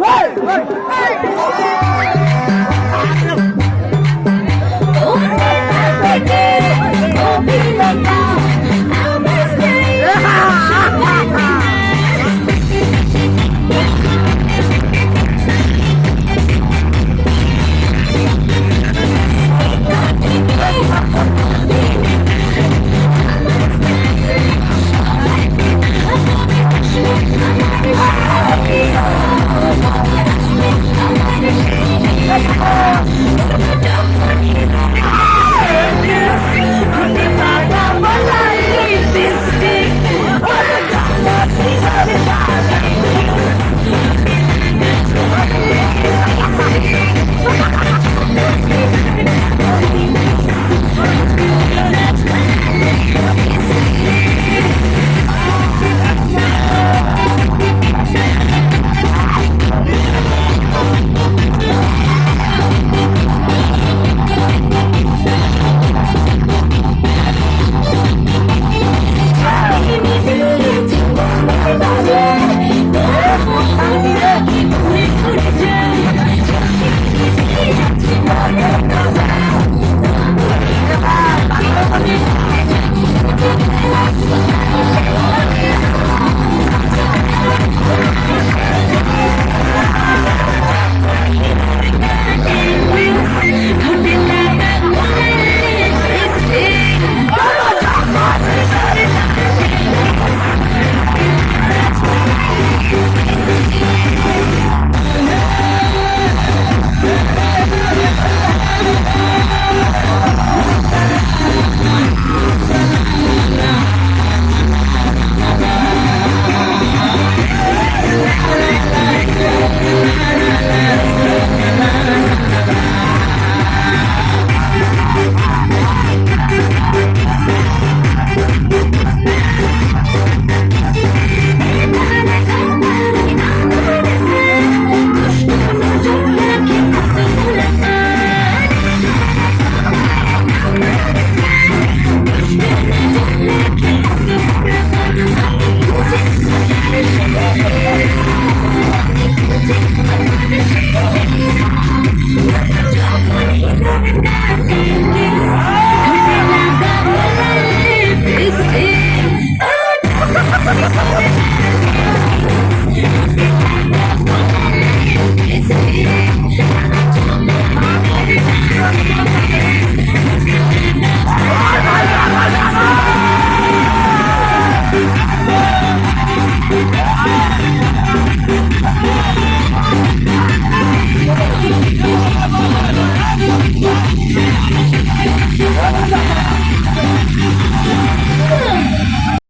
Hey! Hey! Hey! Thank you.